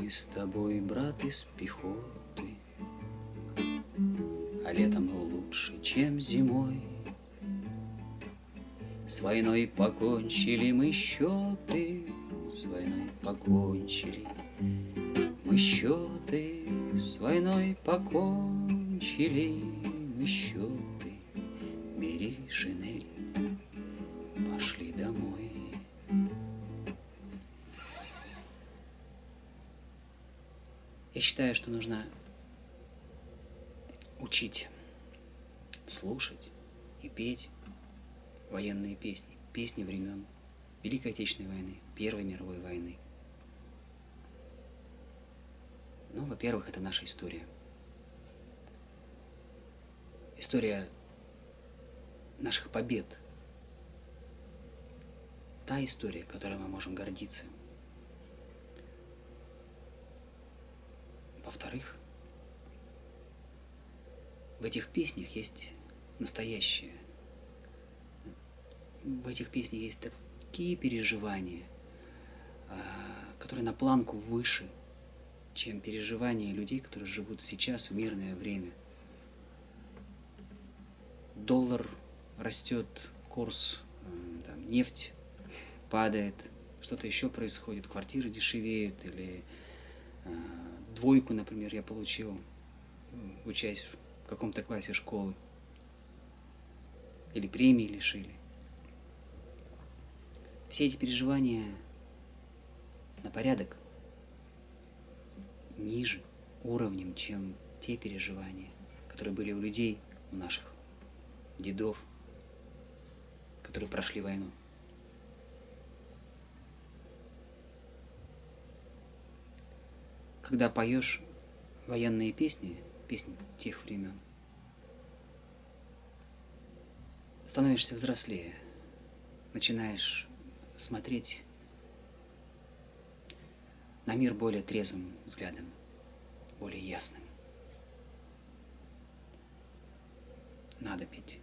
Мы с тобой, брат, из пехоты, А летом лучше, чем зимой. С войной покончили мы счеты, С войной покончили мы счеты, С войной покончили мы счеты. Бери шинель, пошли домой. Я считаю, что нужно учить, слушать и петь военные песни, песни времен Великой Отечественной войны, Первой мировой войны. Ну, во-первых, это наша история. История наших побед. Та история, которой мы можем гордиться. Во-вторых, в этих песнях есть настоящее. В этих песнях есть такие переживания, а, которые на планку выше, чем переживания людей, которые живут сейчас в мирное время – доллар растет, курс, там, нефть падает, что-то еще происходит, квартиры дешевеют, или двойку, например, я получил, учась в каком-то классе школы, или премии лишили. Все эти переживания на порядок ниже уровнем, чем те переживания, которые были у людей, у наших дедов, которые прошли войну. Когда поешь военные песни, песни тех времен, становишься взрослее, начинаешь смотреть на мир более трезвым взглядом, более ясным. Надо пить.